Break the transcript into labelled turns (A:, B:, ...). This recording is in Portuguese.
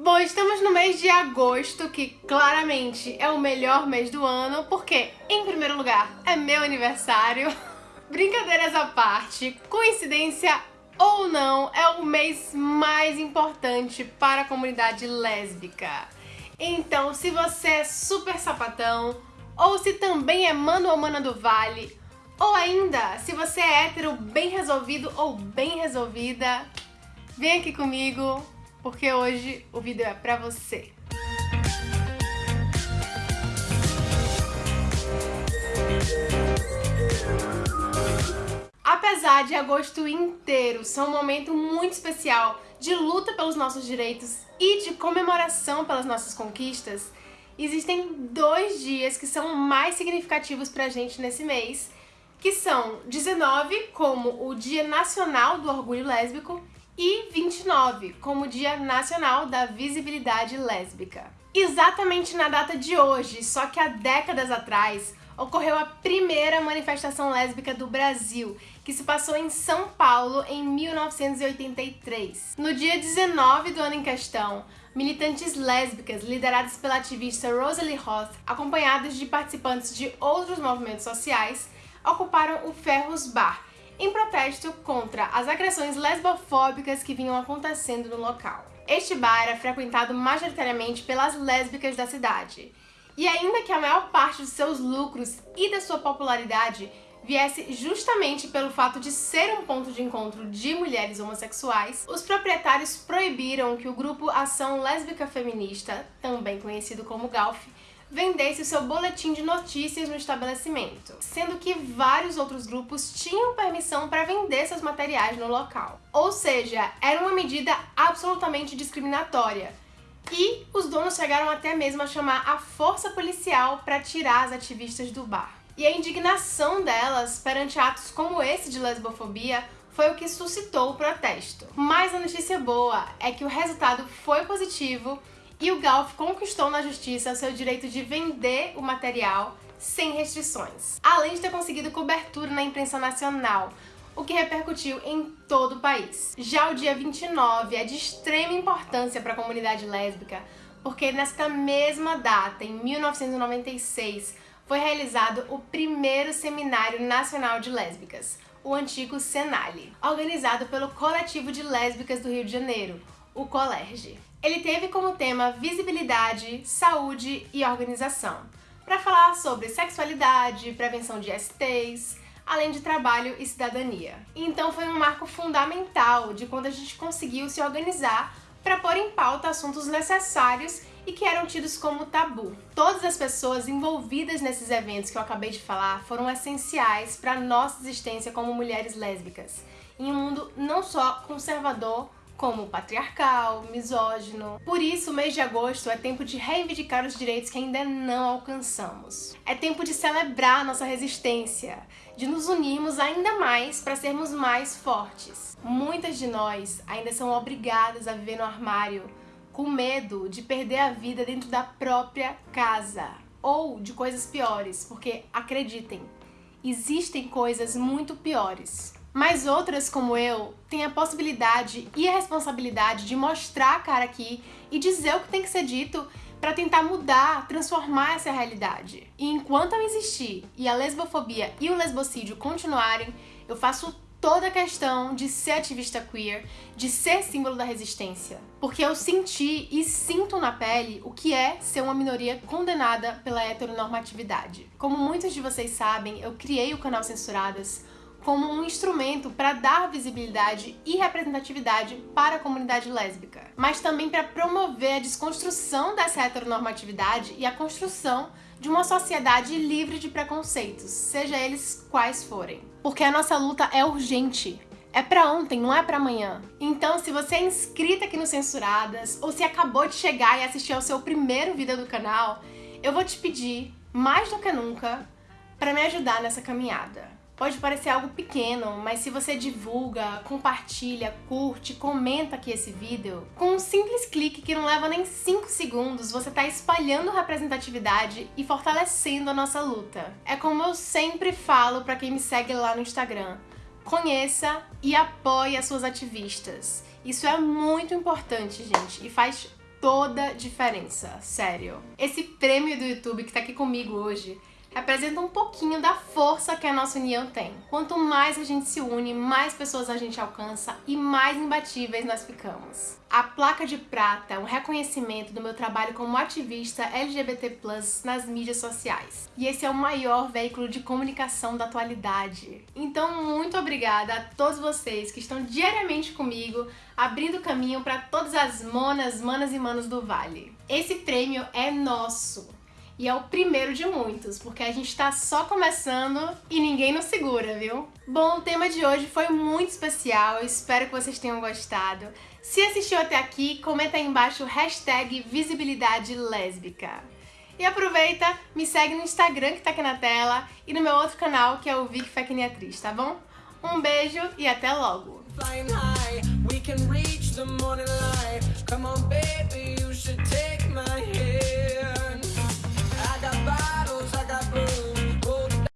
A: Bom, estamos no mês de agosto, que claramente é o melhor mês do ano, porque, em primeiro lugar, é meu aniversário. Brincadeiras à parte, coincidência ou não, é o mês mais importante para a comunidade lésbica. Então, se você é super sapatão, ou se também é mano ou mana do vale, ou ainda, se você é hétero bem resolvido ou bem resolvida, vem aqui comigo, porque hoje o vídeo é pra você. Apesar de agosto inteiro ser um momento muito especial de luta pelos nossos direitos e de comemoração pelas nossas conquistas, existem dois dias que são mais significativos pra gente nesse mês, que são 19, como o Dia Nacional do Orgulho Lésbico, e 29, como Dia Nacional da Visibilidade Lésbica. Exatamente na data de hoje, só que há décadas atrás, ocorreu a primeira manifestação lésbica do Brasil, que se passou em São Paulo em 1983. No dia 19 do ano em questão, militantes lésbicas lideradas pela ativista Rosalie Roth, acompanhadas de participantes de outros movimentos sociais, ocuparam o Ferros Bar, em protesto contra as agressões lesbofóbicas que vinham acontecendo no local. Este bar era frequentado majoritariamente pelas lésbicas da cidade, e ainda que a maior parte de seus lucros e da sua popularidade viesse justamente pelo fato de ser um ponto de encontro de mulheres homossexuais, os proprietários proibiram que o grupo Ação Lésbica Feminista, também conhecido como GALF, vendesse o seu boletim de notícias no estabelecimento, sendo que vários outros grupos tinham permissão para vender seus materiais no local. Ou seja, era uma medida absolutamente discriminatória. E os donos chegaram até mesmo a chamar a força policial para tirar as ativistas do bar. E a indignação delas perante atos como esse de lesbofobia foi o que suscitou o protesto. Mas a notícia boa é que o resultado foi positivo e o Galf conquistou na justiça o seu direito de vender o material sem restrições, além de ter conseguido cobertura na imprensa nacional, o que repercutiu em todo o país. Já o dia 29 é de extrema importância para a comunidade lésbica, porque nesta mesma data, em 1996, foi realizado o primeiro Seminário Nacional de Lésbicas, o antigo Senale, organizado pelo Coletivo de Lésbicas do Rio de Janeiro, o Colerge. Ele teve como tema visibilidade, saúde e organização, para falar sobre sexualidade, prevenção de STs, além de trabalho e cidadania. Então foi um marco fundamental de quando a gente conseguiu se organizar para pôr em pauta assuntos necessários e que eram tidos como tabu. Todas as pessoas envolvidas nesses eventos que eu acabei de falar foram essenciais para nossa existência como mulheres lésbicas, em um mundo não só conservador, como patriarcal, misógino. Por isso, o mês de agosto é tempo de reivindicar os direitos que ainda não alcançamos. É tempo de celebrar nossa resistência, de nos unirmos ainda mais para sermos mais fortes. Muitas de nós ainda são obrigadas a viver no armário, com medo de perder a vida dentro da própria casa. Ou de coisas piores, porque acreditem, existem coisas muito piores. Mas outras, como eu, têm a possibilidade e a responsabilidade de mostrar a cara aqui e dizer o que tem que ser dito para tentar mudar, transformar essa realidade. E enquanto eu existir e a lesbofobia e o lesbocídio continuarem, eu faço toda a questão de ser ativista queer, de ser símbolo da resistência. Porque eu senti e sinto na pele o que é ser uma minoria condenada pela heteronormatividade. Como muitos de vocês sabem, eu criei o canal Censuradas como um instrumento para dar visibilidade e representatividade para a comunidade lésbica, mas também para promover a desconstrução dessa heteronormatividade e a construção de uma sociedade livre de preconceitos, seja eles quais forem. Porque a nossa luta é urgente, é pra ontem, não é pra amanhã. Então, se você é inscrita aqui no Censuradas, ou se acabou de chegar e assistir ao seu primeiro vídeo do canal, eu vou te pedir, mais do que nunca, para me ajudar nessa caminhada. Pode parecer algo pequeno, mas se você divulga, compartilha, curte, comenta aqui esse vídeo, com um simples clique que não leva nem 5 segundos, você está espalhando representatividade e fortalecendo a nossa luta. É como eu sempre falo para quem me segue lá no Instagram, conheça e apoie as suas ativistas. Isso é muito importante, gente, e faz toda a diferença, sério. Esse prêmio do YouTube que tá aqui comigo hoje representa um pouquinho da força que a nossa união tem. Quanto mais a gente se une, mais pessoas a gente alcança e mais imbatíveis nós ficamos. A placa de prata é um reconhecimento do meu trabalho como ativista LGBT+, nas mídias sociais. E esse é o maior veículo de comunicação da atualidade. Então, muito obrigada a todos vocês que estão diariamente comigo, abrindo caminho para todas as monas, manas e manos do Vale. Esse prêmio é nosso e é o primeiro de muitos, porque a gente tá só começando e ninguém nos segura, viu? Bom, o tema de hoje foi muito especial, eu espero que vocês tenham gostado. Se assistiu até aqui, comenta aí embaixo hashtag visibilidade lésbica. E aproveita, me segue no Instagram que tá aqui na tela e no meu outro canal que é o Vic Fecniatriz, tá bom? Um beijo e até logo! Flying high, we can reach the morning light. Come on,